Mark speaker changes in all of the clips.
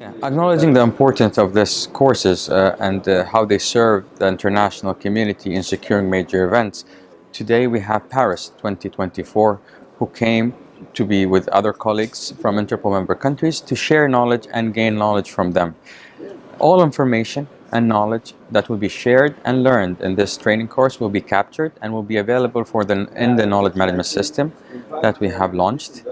Speaker 1: Acknowledging the importance of these courses uh, and uh, how they serve the international community in securing major events, today we have Paris 2024 who came to be with other colleagues from Interpol member countries to share knowledge and gain knowledge from them. All information and knowledge that will be shared and learned in this training course will be captured and will be available for the, in the knowledge management system that we have launched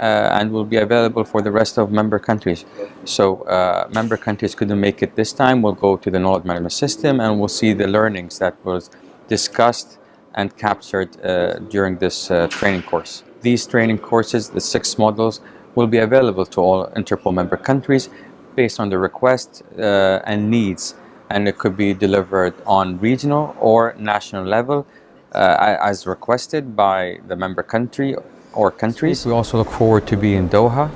Speaker 1: and will be available for the rest of member countries. So uh, member countries couldn't make it this time, we'll go to the knowledge management system and we'll see the learnings that was discussed and captured uh, during this uh, training course. These training courses, the six modules, will be available to all Interpol member countries based on the request uh, and needs and it could be delivered on regional or national level uh, as requested by the member country or countries. We also look forward to be in Doha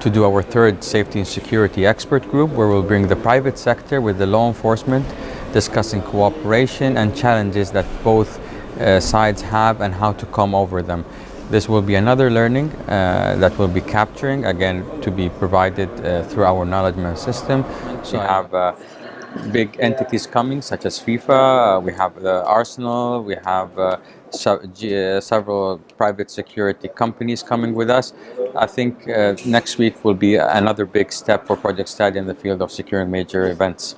Speaker 1: to do our third safety and security expert group where we'll bring the private sector with the law enforcement discussing cooperation and challenges that both uh, sides have and how to come over them. This will be another learning uh, that we'll be capturing, again, to be provided uh, through our knowledge management system. So we have uh, big entities coming, such as FIFA, uh, we have the Arsenal, we have uh, uh, several private security companies coming with us. I think uh, next week will be another big step for Project Stadia in the field of securing major events.